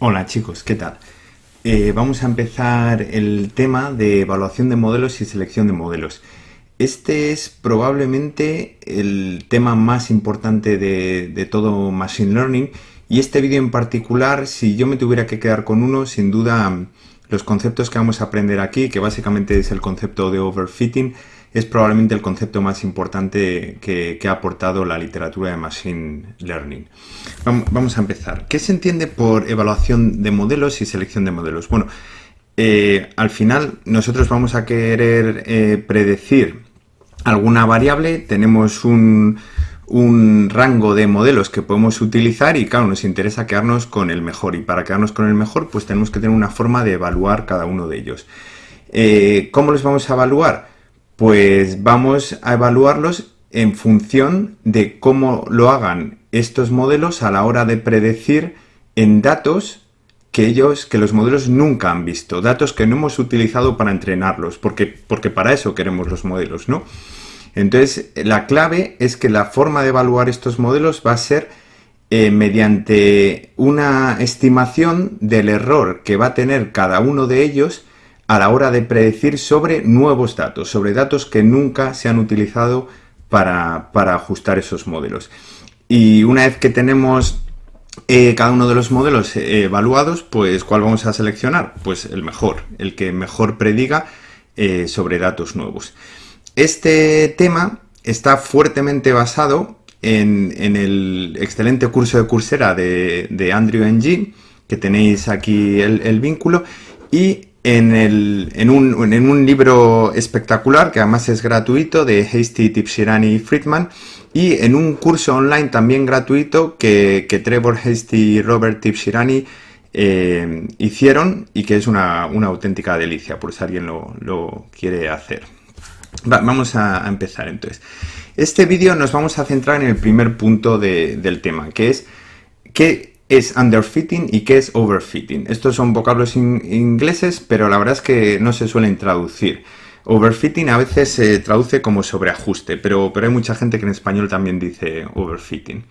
Hola chicos, ¿qué tal? Eh, vamos a empezar el tema de evaluación de modelos y selección de modelos. Este es probablemente el tema más importante de, todo Machine Learning y este vídeo en particular, si yo me tuviera que quedar con uno, sin duda los conceptos que vamos a aprender aquí, que básicamente es el concepto de overfitting, es probablemente el concepto más importante que, ha aportado la literatura de Machine Learning. Vamos a empezar. ¿Qué se entiende por evaluación de modelos y selección de modelos? Bueno, eh, al final nosotros vamos a querer eh, predecir alguna variable, tenemos un, rango de modelos que podemos utilizar y claro, nos interesa quedarnos con el mejor y para quedarnos con el mejor pues tenemos que tener una forma de evaluar cada uno de ellos. Eh, ¿Cómo los vamos a evaluar? Pues vamos a evaluarlos en función de cómo lo hagan estos modelos a la hora de predecir en datos que ellos, que los modelos nunca han visto, datos que no hemos utilizado para entrenarlos, porque, porque para eso queremos los modelos, ¿no? Entonces, la clave es que la forma de evaluar estos modelos va a ser eh, mediante una estimación del error que va a tener cada uno de ellos a la hora de predecir sobre nuevos datos, sobre datos que nunca se han utilizado para, ajustar esos modelos. Y una vez que tenemos eh, cada uno de los modelos eh, evaluados, pues ¿cuál vamos a seleccionar? Pues el mejor, el que mejor prediga eh, sobre datos nuevos. Este tema está fuertemente basado en, el excelente curso de Coursera de, Andrew Ng, que tenéis aquí el, el vínculo, y en, un, libro espectacular, que además es gratuito, de Hasty, Tipshirani y Friedman, y en un curso online también gratuito que, Trevor Hasty y Robert Tipshirani eh, hicieron y que es una, auténtica delicia, por si alguien lo, quiere hacer. vamos a, empezar entonces. Este vídeo nos vamos a centrar en el primer punto del tema, que es que es underfitting y qué es overfitting. Estos son vocablos ingleses, pero la verdad es que no se suelen traducir. Overfitting a veces se traduce como sobreajuste, pero, pero hay mucha gente que en español también dice overfitting.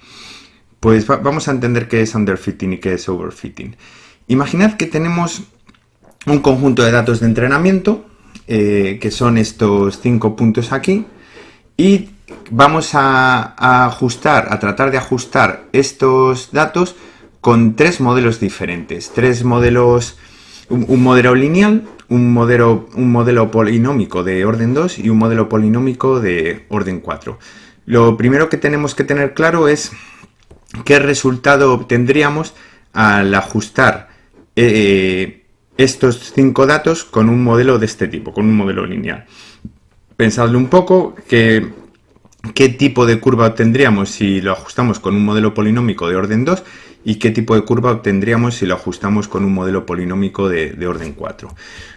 Pues vamos a entender qué es underfitting y qué es overfitting. Imaginad que tenemos un conjunto de datos de entrenamiento, eh, que son estos cinco puntos aquí, y vamos a ajustar, a tratar de ajustar estos datos con tres modelos diferentes. Tres modelos, un, modelo lineal, un modelo, un modelo polinómico de orden 2 y un modelo polinómico de orden 4. Lo primero que tenemos que tener claro es qué resultado obtendríamos al ajustar eh, estos cinco datos con un modelo de este tipo, con un modelo lineal. Pensadlo un poco, que, qué tipo de curva obtendríamos si lo ajustamos con un modelo polinómico de orden 2 y qué tipo de curva obtendríamos si lo ajustamos con un modelo polinómico de, orden 4.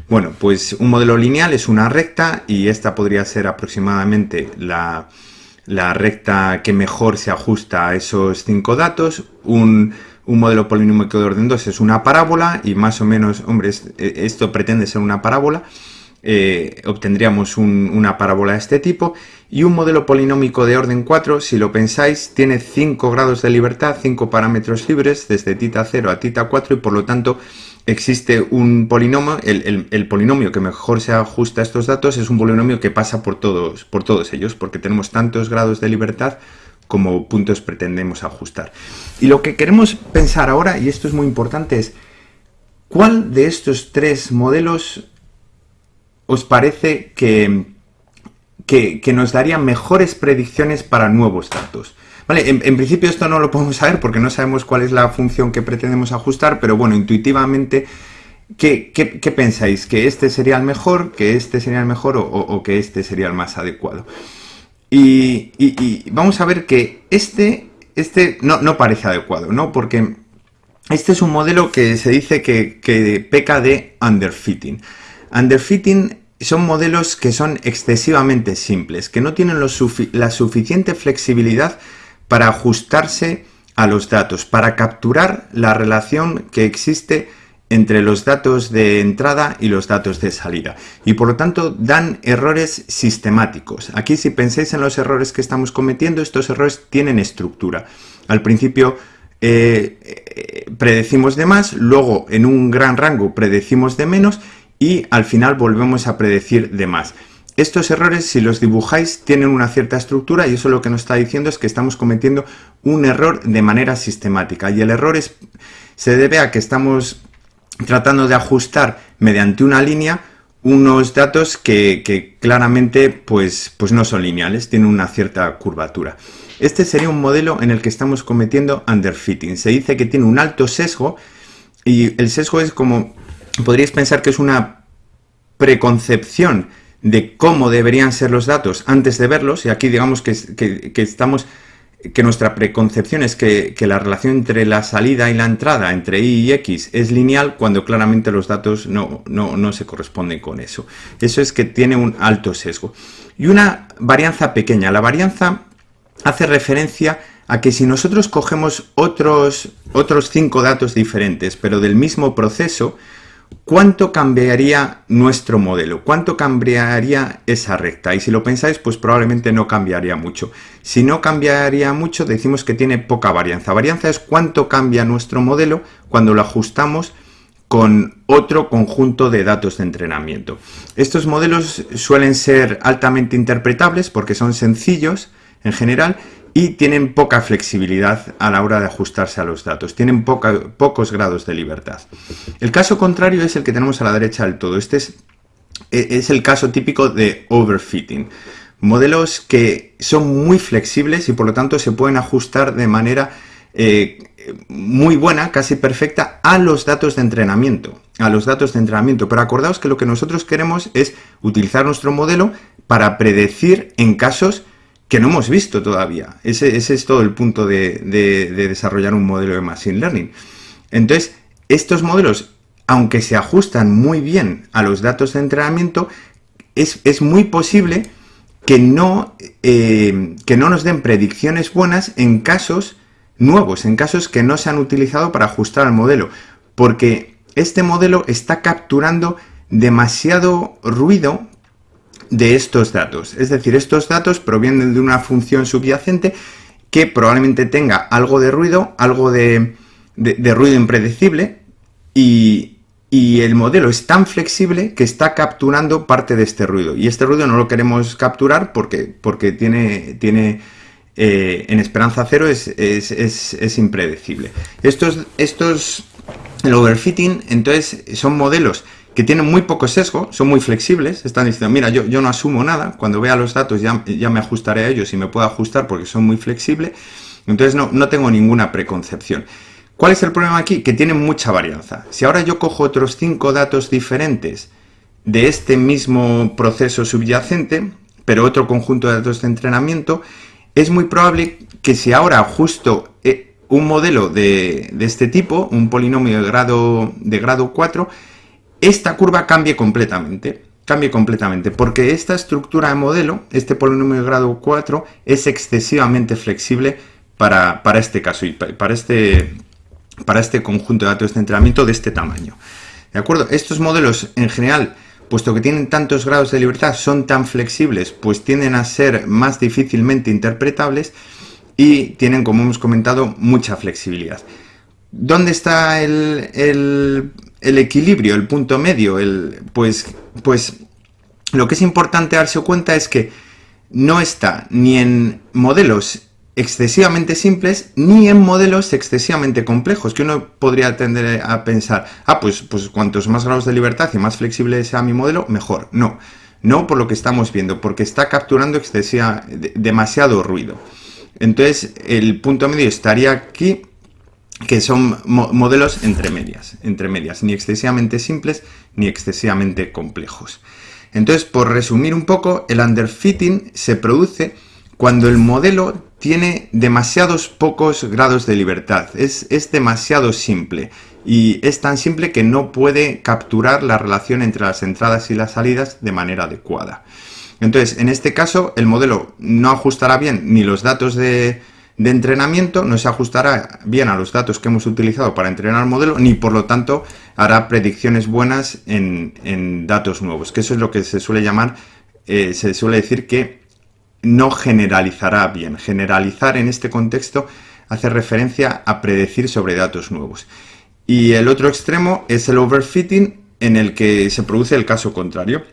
Bueno, pues un modelo lineal es una recta y esta podría ser aproximadamente la, recta que mejor se ajusta a esos cinco datos. Un, modelo polinómico de orden 2 es una parábola y más o menos, hombre, esto pretende ser una parábola. Eh, obtendríamos una parábola de este tipo y un modelo polinómico de orden 4, si lo pensáis, tiene 5 grados de libertad, 5 parámetros libres desde tita 0 a tita 4 y por lo tanto existe un polinomio, el, polinomio que mejor se ajusta a estos datos es un polinomio que pasa por todos, por todos ellos porque tenemos tantos grados de libertad como puntos pretendemos ajustar. Y lo que queremos pensar ahora, y esto es muy importante, es ¿cuál de estos tres modelos os parece que, que, nos daría mejores predicciones para nuevos datos? Vale, en, principio esto no lo podemos saber porque no sabemos cuál es la función que pretendemos ajustar, pero bueno, intuitivamente, ¿qué, pensáis? ¿Que este sería el mejor, que este sería el mejor o, que este sería el más adecuado? Y, vamos a ver que este, este no, no, parece adecuado, ¿no? Porque este es un modelo que se dice que, que peca de underfitting. Underfitting son modelos que son excesivamente simples, que no tienen la suficiente flexibilidad para ajustarse a los datos, para capturar la relación que existe entre los datos de entrada y los datos de salida. Y por lo tanto dan errores sistemáticos. Aquí si pensáis en los errores que estamos cometiendo, estos errores tienen estructura. Al principio eh, predecimos de más, luego en un gran rango predecimos de menos y al final volvemos a predecir de más. Estos errores, si los dibujáis, tienen una cierta estructura y eso lo que nos está diciendo es que estamos cometiendo un error de manera sistemática. Y el error es, se debe a que estamos tratando de ajustar mediante una línea unos datos que, claramente pues, pues no son lineales, tienen una cierta curvatura. Este sería un modelo en el que estamos cometiendo underfitting. Se dice que tiene un alto sesgo y el sesgo es como, podríais pensar que es una preconcepción de cómo deberían ser los datos antes de verlos, y aquí digamos que, estamos que nuestra preconcepción es que, la relación entre la salida y la entrada, entre y y x, es lineal cuando claramente los datos no, no, no, se corresponden con eso. Eso es que tiene un alto sesgo. Y una varianza pequeña. La varianza hace referencia a que si nosotros cogemos otros, otros cinco datos diferentes, pero del mismo proceso, ¿cuánto cambiaría nuestro modelo? ¿Cuánto cambiaría esa recta? Y si lo pensáis, pues probablemente no cambiaría mucho. Si no cambiaría mucho, decimos que tiene poca varianza. Varianza es cuánto cambia nuestro modelo cuando lo ajustamos con otro conjunto de datos de entrenamiento. Estos modelos suelen ser altamente interpretables porque son sencillos, en general y tienen poca flexibilidad a la hora de ajustarse a los datos, tienen pocos grados de libertad. El caso contrario es el que tenemos a la derecha del todo, este es, e, el caso típico de overfitting. Modelos que son muy flexibles y por lo tanto se pueden ajustar de manera eh, muy buena, casi perfecta, a los datos de entrenamiento. A los datos de entrenamiento. Pero acordaos que lo que nosotros queremos es utilizar nuestro modelo para predecir en casos que no hemos visto todavía. Ese, es todo el punto de, desarrollar un modelo de Machine Learning. Entonces, estos modelos, aunque se ajustan muy bien a los datos de entrenamiento, es, muy posible que no, eh, que no nos den predicciones buenas en casos nuevos, en casos que no se han utilizado para ajustar al modelo, porque este modelo está capturando demasiado ruido de estos datos. Es decir, estos datos provienen de una función subyacente que probablemente tenga algo de ruido, algo de, ruido impredecible y, el modelo es tan flexible que está capturando parte de este ruido. Y este ruido no lo queremos capturar porque, porque tiene, tiene eh, en esperanza cero es, es, impredecible. Estos, estos, el overfitting, entonces, son modelos que tienen muy poco sesgo, son muy flexibles, están diciendo, mira, yo, yo no asumo nada, cuando vea los datos ya, ya me ajustaré a ellos y me puedo ajustar porque son muy flexibles, entonces no, no tengo ninguna preconcepción. ¿Cuál es el problema aquí? Que tienen mucha varianza. Si ahora yo cojo otros cinco datos diferentes de este mismo proceso subyacente, pero otro conjunto de datos de entrenamiento, es muy probable que si ahora ajusto eh, un modelo de, de este tipo, un polinomio de grado, de grado 4, esta curva cambie completamente. Cambie completamente, porque esta estructura de modelo, este polinomio de grado 4, es excesivamente flexible para, este caso y para este, para este conjunto de datos de entrenamiento de este tamaño. ¿De acuerdo? Estos modelos en general, puesto que tienen tantos grados de libertad, son tan flexibles, pues tienden a ser más difícilmente interpretables y tienen, como hemos comentado, mucha flexibilidad. ¿Dónde está el el equilibrio, el punto medio, el, pues, pues lo que es importante darse cuenta es que no está ni en modelos excesivamente simples ni en modelos excesivamente complejos, que uno podría tender a pensar, ah, pues, pues cuantos más grados de libertad y más flexible sea mi modelo, mejor. No, no por lo que estamos viendo, porque está capturando excesiva, demasiado ruido. Entonces, el punto medio estaría aquí que son modelos entre medias, entre medias, ni excesivamente simples ni excesivamente complejos. Entonces, por resumir un poco, el underfitting se produce cuando el modelo tiene demasiados pocos grados de libertad, es, es demasiado simple y es tan simple que no puede capturar la relación entre las entradas y las salidas de manera adecuada. Entonces, en este caso, el modelo no ajustará bien ni los datos de, de entrenamiento no se ajustará bien a los datos que hemos utilizado para entrenar el modelo, ni por lo tanto hará predicciones buenas en, datos nuevos, que eso es lo que se suele llamar, eh, se suele decir que no generalizará bien. Generalizar en este contexto hace referencia a predecir sobre datos nuevos. Y el otro extremo es el overfitting, en el que se produce el caso contrario.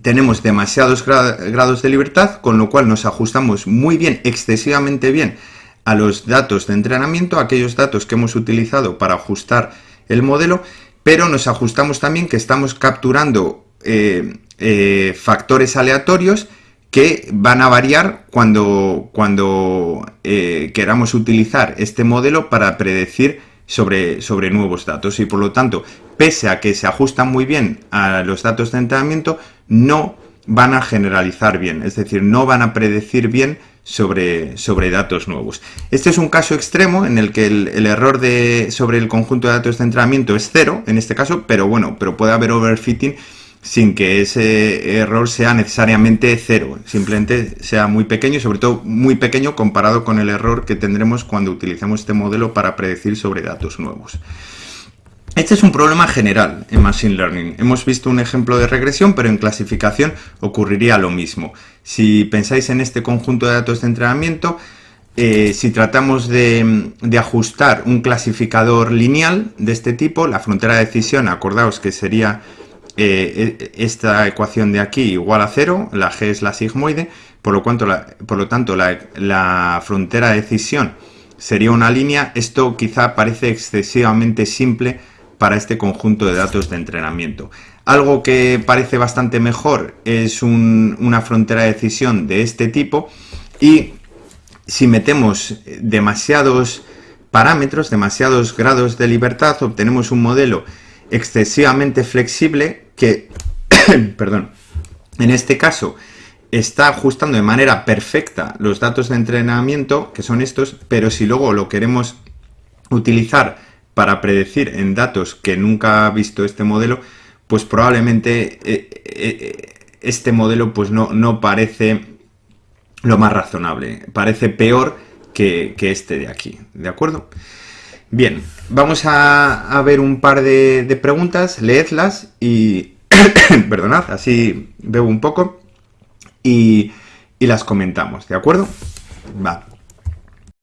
Tenemos demasiados grados de libertad, con lo cual nos ajustamos muy bien, excesivamente bien, a los datos de entrenamiento, aquellos datos que hemos utilizado para ajustar el modelo, pero nos ajustamos también que estamos capturando eh, eh, factores aleatorios que van a variar cuando, cuando eh, queramos utilizar este modelo para predecir sobre, sobre nuevos datos. Y por lo tanto, pese a que se ajustan muy bien a los datos de entrenamiento, no van a generalizar bien, es decir, no van a predecir bien sobre, sobre datos nuevos. Este es un caso extremo en el que el, error de, sobre el conjunto de datos de entrenamiento es cero, en este caso, pero bueno, pero puede haber overfitting sin que ese error sea necesariamente cero, simplemente sea muy pequeño sobre todo muy pequeño comparado con el error que tendremos cuando utilicemos este modelo para predecir sobre datos nuevos. Este es un problema general en Machine Learning. Hemos visto un ejemplo de regresión, pero en clasificación ocurriría lo mismo. Si pensáis en este conjunto de datos de entrenamiento, eh, si tratamos de, ajustar un clasificador lineal de este tipo, la frontera de decisión, acordaos que sería eh, e, esta ecuación de aquí igual a cero, la g es la sigmoide, por lo, cuanto por lo tanto la, frontera de decisión sería una línea, esto quizá parece excesivamente simple para este conjunto de datos de entrenamiento. Algo que parece bastante mejor es una frontera de decisión de este tipo y si metemos demasiados parámetros, demasiados grados de libertad, obtenemos un modelo excesivamente flexible que, perdón, en este caso está ajustando de manera perfecta los datos de entrenamiento, que son estos, pero si luego lo queremos utilizar para predecir en datos que nunca ha visto este modelo, pues probablemente eh, eh, este modelo pues no, no, parece lo más razonable, parece peor que, que este de aquí, ¿de acuerdo? Bien, vamos a, ver un par de, preguntas, leedlas y, perdonad, así veo un poco y, y las comentamos, ¿de acuerdo? Va.